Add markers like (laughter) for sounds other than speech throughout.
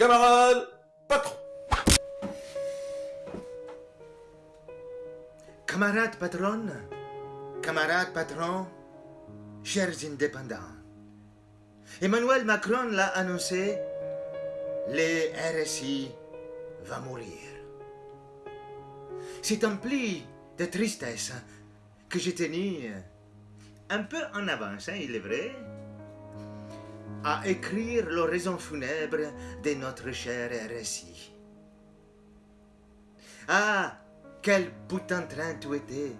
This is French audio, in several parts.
Camarade patron Camarade patronne, camarade patron, chers indépendants, Emmanuel Macron l'a annoncé, les RSI va mourir. C'est un pli de tristesse que j'ai tenu un peu en avance, hein, il est vrai, à écrire l'oraison funèbre de notre cher RSI. Ah, quel putain de train tu étais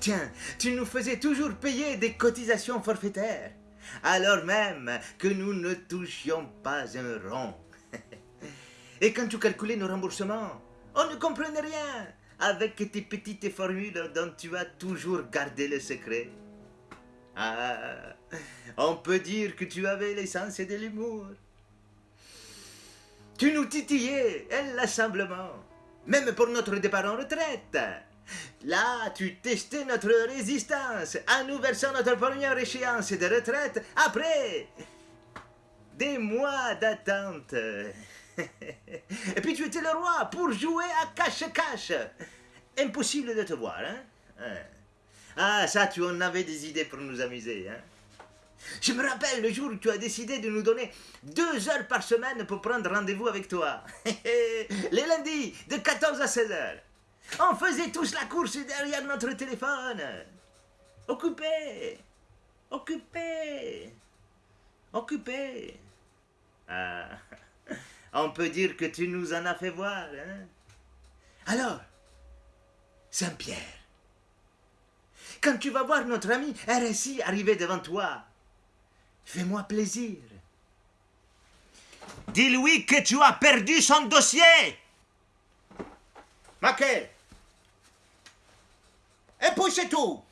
Tiens, tu nous faisais toujours payer des cotisations forfaitaires, alors même que nous ne touchions pas un rond. (laughs) Et quand tu calculais nos remboursements, on ne comprenait rien avec tes petites formules dont tu as toujours gardé le secret. Ah, on peut dire que tu avais l'essence de l'humour. Tu nous titillais inlassablement, même pour notre départ en retraite. Là, tu testais notre résistance en nous versant notre première échéance de retraite après des mois d'attente. (laughs) Et puis tu étais le roi pour jouer à cache-cache. Impossible de te voir, hein? hein? Ah, ça, tu en avais des idées pour nous amuser, hein? Je me rappelle le jour où tu as décidé de nous donner deux heures par semaine pour prendre rendez-vous avec toi. (laughs) Les lundis, de 14 à 16 heures. On faisait tous la course derrière notre téléphone. Occupé. Occupé. Occupé. Ah. (laughs) On peut dire que tu nous en as fait voir, hein? Alors, Saint-Pierre, quand tu vas voir notre ami RSI arriver devant toi, fais-moi plaisir. Dis-lui que tu as perdu son dossier. Maquet. Et puis c'est tout.